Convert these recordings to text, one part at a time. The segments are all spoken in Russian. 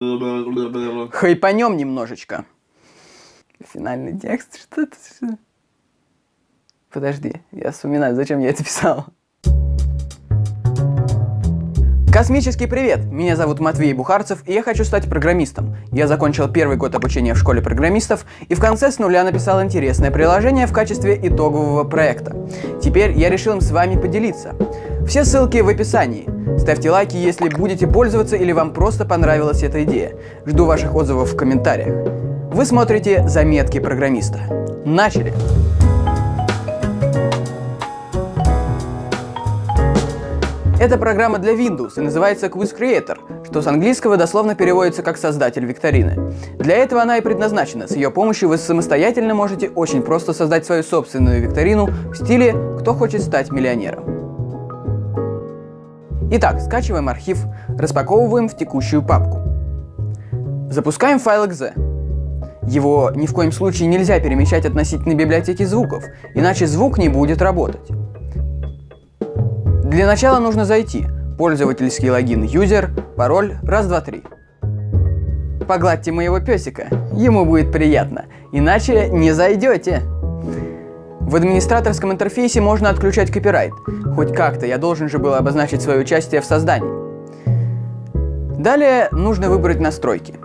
Хайпанем немножечко. Финальный текст, что это? Подожди, я вспоминаю, зачем я это писал. Космический привет! Меня зовут Матвей Бухарцев, и я хочу стать программистом. Я закончил первый год обучения в школе программистов, и в конце с нуля написал интересное приложение в качестве итогового проекта. Теперь я решил им с вами поделиться. Все ссылки в описании. Ставьте лайки, если будете пользоваться или вам просто понравилась эта идея. Жду ваших отзывов в комментариях. Вы смотрите «Заметки программиста». Начали! Это программа для Windows и называется Quiz Creator, что с английского дословно переводится как «создатель викторины». Для этого она и предназначена. С ее помощью вы самостоятельно можете очень просто создать свою собственную викторину в стиле «Кто хочет стать миллионером?». Итак, скачиваем архив, распаковываем в текущую папку. Запускаем файл .exe. Его ни в коем случае нельзя перемещать относительно библиотеки звуков, иначе звук не будет работать. Для начала нужно зайти. Пользовательский логин user, пароль, раз, два, три. Погладьте моего песика, ему будет приятно, иначе не зайдете. В администраторском интерфейсе можно отключать копирайт. Хоть как-то я должен же был обозначить свое участие в создании. Далее нужно выбрать настройки.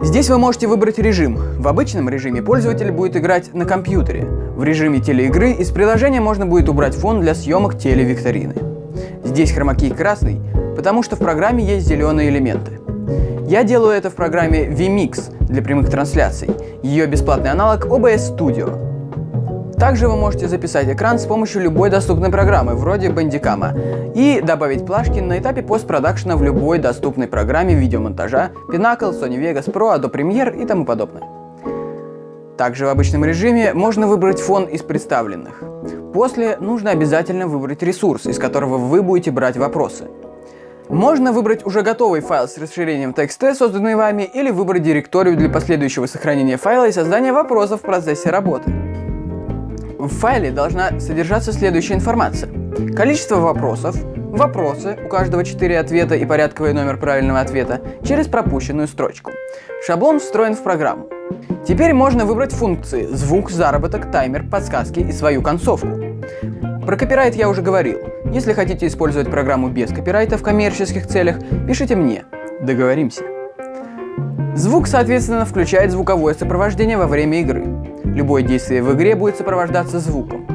Здесь вы можете выбрать режим. В обычном режиме пользователь будет играть на компьютере. В режиме телеигры из приложения можно будет убрать фон для съемок телевикторины. Здесь хромакей красный, потому что в программе есть зеленые элементы. Я делаю это в программе vMix для прямых трансляций. Ее бесплатный аналог OBS Studio. Также вы можете записать экран с помощью любой доступной программы, вроде Bandicam, и добавить плашки на этапе постпродакшена в любой доступной программе видеомонтажа Pinnacle, Sony Vegas Pro, Adobe Premiere и тому подобное. Также в обычном режиме можно выбрать фон из представленных. После нужно обязательно выбрать ресурс, из которого вы будете брать вопросы. Можно выбрать уже готовый файл с расширением TXT, созданный вами, или выбрать директорию для последующего сохранения файла и создания вопросов в процессе работы. В файле должна содержаться следующая информация. Количество вопросов, вопросы, у каждого 4 ответа и порядковый номер правильного ответа, через пропущенную строчку. Шаблон встроен в программу. Теперь можно выбрать функции звук, заработок, таймер, подсказки и свою концовку. Про копирайт я уже говорил. Если хотите использовать программу без копирайта в коммерческих целях, пишите мне. Договоримся. Звук, соответственно, включает звуковое сопровождение во время игры. Любое действие в игре будет сопровождаться звуком.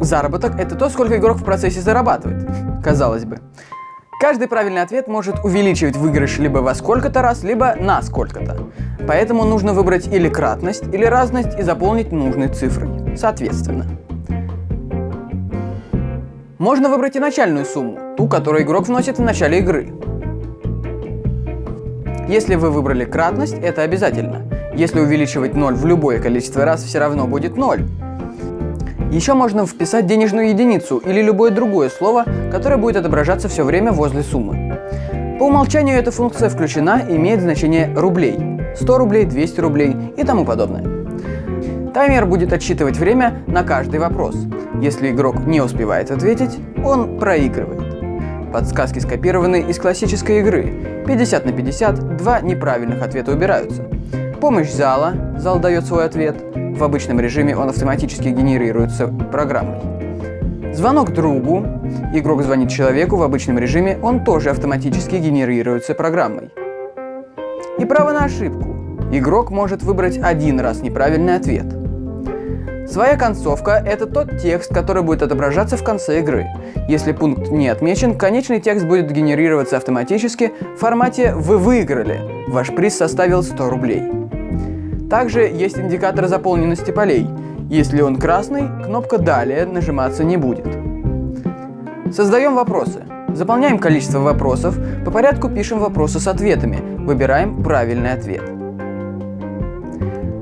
Заработок – это то, сколько игрок в процессе зарабатывает, казалось бы. Каждый правильный ответ может увеличивать выигрыш либо во сколько-то раз, либо на сколько-то. Поэтому нужно выбрать или кратность, или разность и заполнить нужной цифрой, соответственно. Можно выбрать и начальную сумму, ту, которую игрок вносит в начале игры. Если вы выбрали кратность, это обязательно. Если увеличивать 0 в любое количество раз, все равно будет 0. Еще можно вписать денежную единицу или любое другое слово, которое будет отображаться все время возле суммы. По умолчанию эта функция включена и имеет значение рублей. 100 рублей, 200 рублей и тому подобное. Таймер будет отсчитывать время на каждый вопрос. Если игрок не успевает ответить, он проигрывает. Подсказки скопированы из классической игры. 50 на 50, два неправильных ответа убираются. Помощь зала, зал дает свой ответ. В обычном режиме он автоматически генерируется программой. Звонок другу. Игрок звонит человеку в обычном режиме, он тоже автоматически генерируется программой. И право на ошибку. Игрок может выбрать один раз неправильный ответ. Своя концовка – это тот текст, который будет отображаться в конце игры. Если пункт не отмечен, конечный текст будет генерироваться автоматически в формате «Вы выиграли». Ваш приз составил 100 рублей. Также есть индикатор заполненности полей. Если он красный, кнопка «Далее» нажиматься не будет. Создаем вопросы. Заполняем количество вопросов, по порядку пишем вопросы с ответами, выбираем правильный ответ.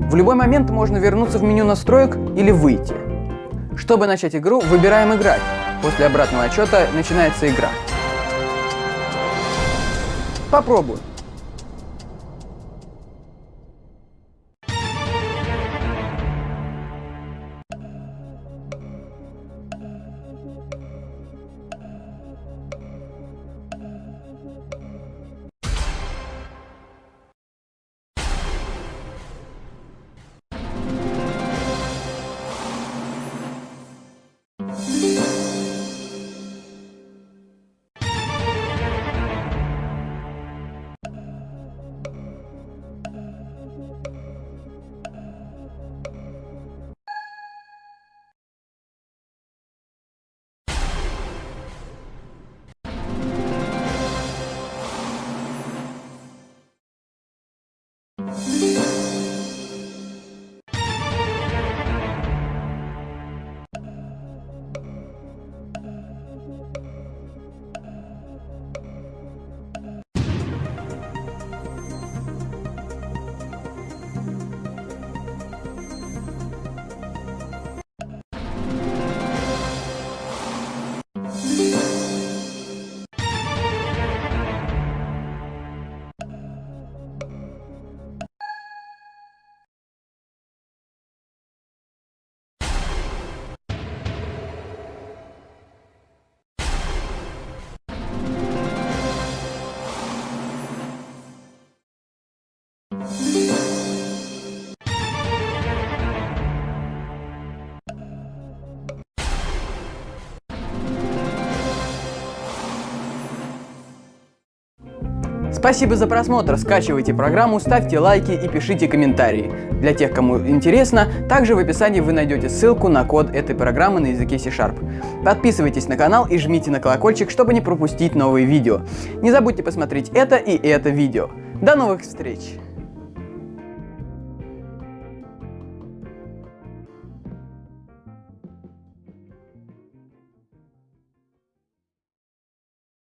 В любой момент можно вернуться в меню настроек или выйти. Чтобы начать игру, выбираем «Играть». После обратного отчета начинается игра. Попробуем. Спасибо за просмотр, скачивайте программу, ставьте лайки и пишите комментарии. Для тех, кому интересно, также в описании вы найдете ссылку на код этой программы на языке C-Sharp. Подписывайтесь на канал и жмите на колокольчик, чтобы не пропустить новые видео. Не забудьте посмотреть это и это видео. До новых встреч!